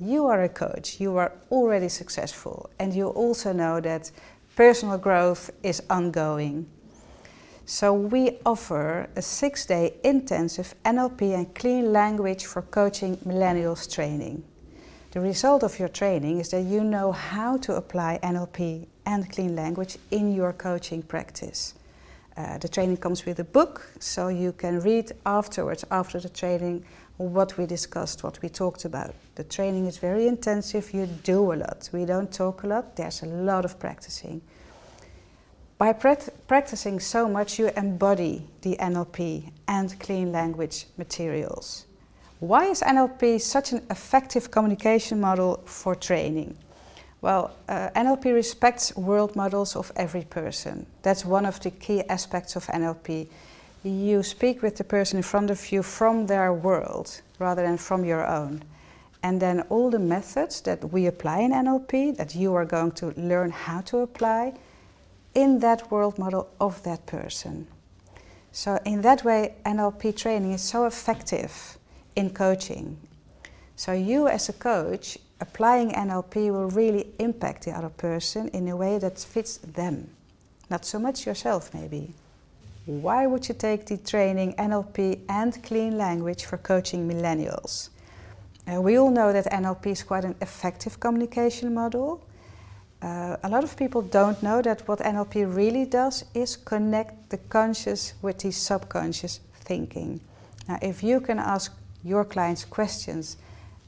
you are a coach, you are already successful and you also know that personal growth is ongoing. So we offer a six-day intensive NLP and clean language for coaching millennials training. The result of your training is that you know how to apply NLP and clean language in your coaching practice. Uh, the training comes with a book, so you can read afterwards, after the training, what we discussed, what we talked about. The training is very intensive, you do a lot. We don't talk a lot, there's a lot of practicing. By practicing so much, you embody the NLP and clean language materials. Why is NLP such an effective communication model for training? Well, uh, NLP respects world models of every person. That's one of the key aspects of NLP. You speak with the person in front of you from their world rather than from your own. And then all the methods that we apply in NLP, that you are going to learn how to apply, in that world model of that person. So in that way, NLP training is so effective in coaching. So you as a coach applying NLP will really impact the other person in a way that fits them, not so much yourself maybe. Why would you take the training NLP and clean language for coaching millennials? Uh, we all know that NLP is quite an effective communication model. Uh, a lot of people don't know that what NLP really does is connect the conscious with the subconscious thinking. Now, if you can ask your clients questions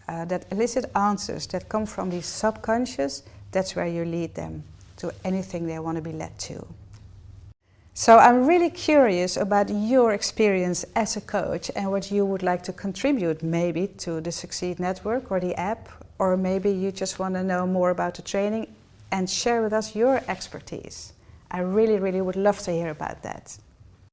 uh, that elicit answers that come from the subconscious, that's where you lead them to anything they want to be led to. So I'm really curious about your experience as a coach and what you would like to contribute maybe to the Succeed Network or the app, or maybe you just want to know more about the training and share with us your expertise. I really, really would love to hear about that.